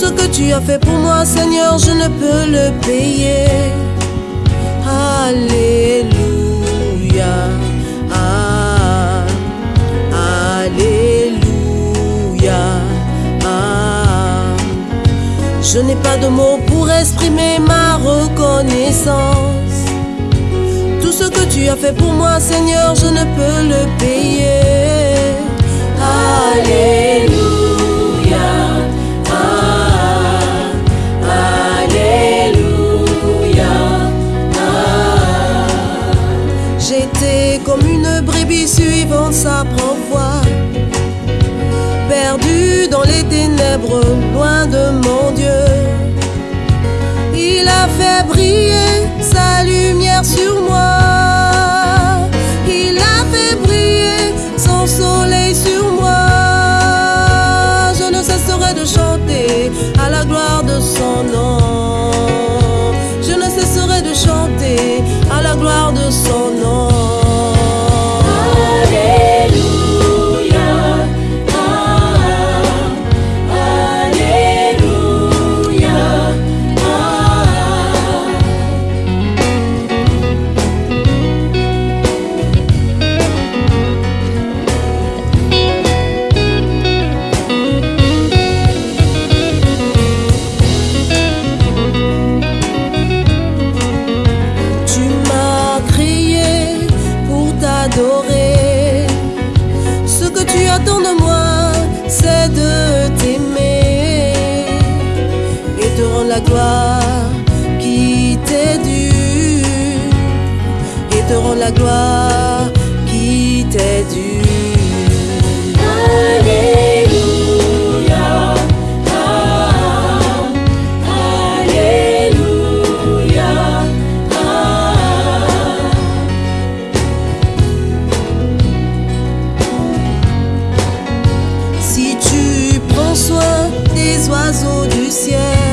ce que tu as fait pour moi, Seigneur, je ne peux le payer. Alléluia. Ah, Alléluia. Ah. Je n'ai pas de mots pour exprimer ma reconnaissance. Tout ce que tu as fait pour moi, Seigneur, je ne peux le payer. Comme une brebis suivant sa propre voie, perdue dans les ténèbres, loin de mon Dieu. Il a fait briller sa lumière sur moi. Que tu attends de moi, c'est de t'aimer et te rendre la gloire qui t'est due. Et te rendre la gloire oiseaux du ciel,